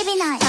エビナイ